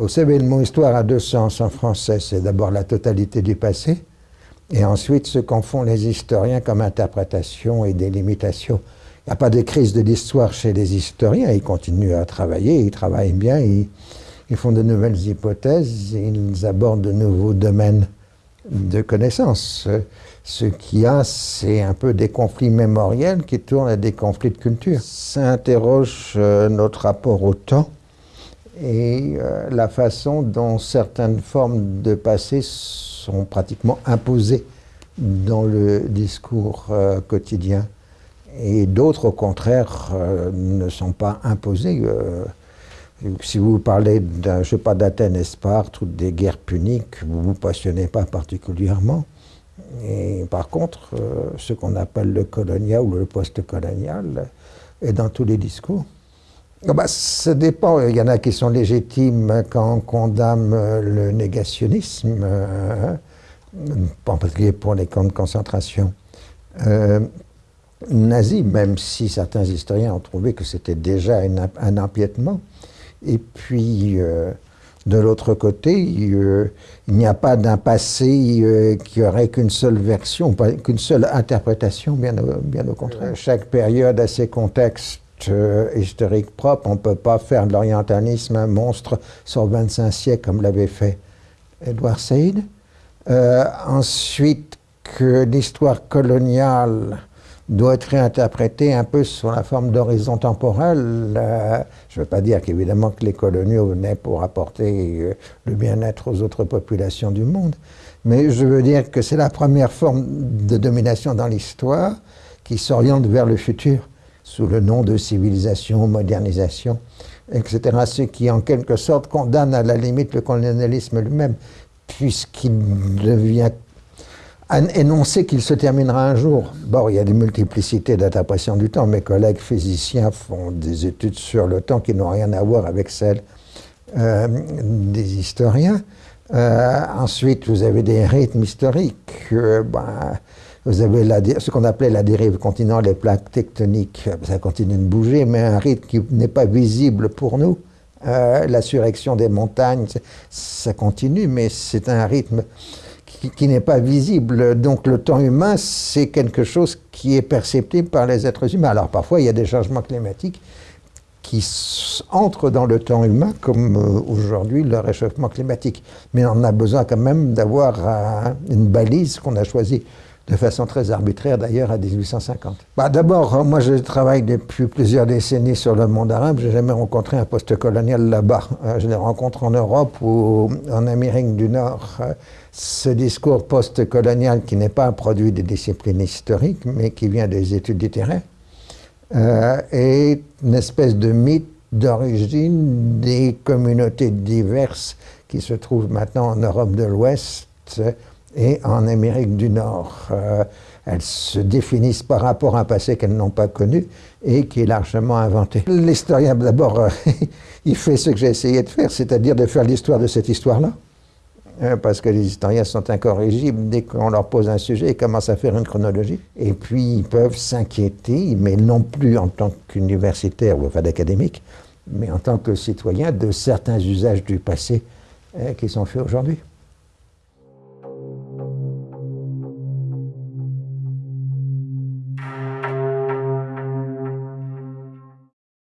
Vous savez, le histoire a deux sens en français. C'est d'abord la totalité du passé, et ensuite ce qu'en font les historiens comme interprétation et délimitation. Il n'y a pas de crise de l'histoire chez les historiens. Ils continuent à travailler, ils travaillent bien, ils, ils font de nouvelles hypothèses, ils abordent de nouveaux domaines de connaissances. Ce qu'il y a, c'est un peu des conflits mémoriels qui tournent à des conflits de culture. Ça interroge euh, notre rapport au temps et euh, la façon dont certaines formes de passé sont pratiquement imposées dans le discours euh, quotidien. Et d'autres, au contraire, ne sont pas imposées. Si vous parlez, je sais pas, d'Athènes et Sparte ou des guerres puniques, vous ne vous passionnez pas particulièrement. Et par contre, euh, ce qu'on appelle le colonial ou le post-colonial est dans tous les discours. Bah, ça dépend. Il y en a qui sont légitimes quand on condamne le négationnisme, euh, en particulier pour les camps de concentration euh, nazis, même si certains historiens ont trouvé que c'était déjà un empiètement. Et puis, euh, de l'autre côté, il n'y a pas d'un passé euh, qui aurait qu'une seule version, qu'une seule interprétation, bien au, bien au contraire. Chaque période a ses contextes euh, historiques propres. On ne peut pas faire de l'orientalisme un monstre sur 25 siècles comme l'avait fait Edward Said. ensuite, que l'histoire coloniale doit être réinterprété un peu sur la forme d'horizon temporel. Euh, je ne veux pas dire qu'évidemment que les coloniaux venaient pour apporter euh, le bien-être aux autres populations du monde, mais je veux dire que c'est la première forme de domination dans l'histoire qui s'oriente vers le futur, sous le nom de civilisation, modernisation, etc. Ce qui, en quelque sorte, condamne à la limite le colonialisme lui-même, puisqu'il devient énoncer qu'il se terminera un jour. Bon, il y a des multiplicités d'interprétations du temps. Mes collègues physiciens font des études sur le temps qui n'ont rien à voir avec celles euh, des historiens. Euh, ensuite, vous avez des rythmes historiques. Euh, ben, vous avez ce qu'on appelait la dérive continentale, les plaques tectoniques. Ça continue de bouger, mais un rythme qui n'est pas visible pour nous. la surrection des montagnes, ça continue, mais c'est un rythme qui, n'est pas visible. Donc le temps humain, c'est quelque chose qui est perceptible par les êtres humains. Alors parfois, il y a des changements climatiques qui entrent dans le temps humain, comme euh, aujourd'hui le réchauffement climatique. Mais on a besoin quand même d'avoir une balise qu'on a choisie de façon très arbitraire d'ailleurs à 1850. Bah, D'abord, moi je travaille depuis plusieurs décennies sur le monde arabe, j'ai jamais rencontré un poste colonial là-bas. Euh, je les rencontre en Europe ou en Amérique du Nord. Euh, ce discours post-colonial qui n'est pas un produit des disciplines historiques, mais qui vient des études littéraires, euh, est une espèce de mythe d'origine des communautés diverses qui se trouvent maintenant en Europe de l'Ouest et en Amérique du Nord. Euh, elles se définissent par rapport à un passé qu'elles n'ont pas connu et qui est largement inventé. L'historien, d'abord, euh, il fait ce que j'ai essayé de faire, c'est-à-dire de faire l'histoire de cette histoire-là. Euh, parce que les historiens sont incorrigibles. Dès qu'on leur pose un sujet, ils commencent à faire une chronologie. Et puis, ils peuvent s'inquiéter, mais non plus en tant qu'universitaire ou enfin d'académique, mais en tant que citoyen, de certains usages du passé qui sont faits aujourd'hui.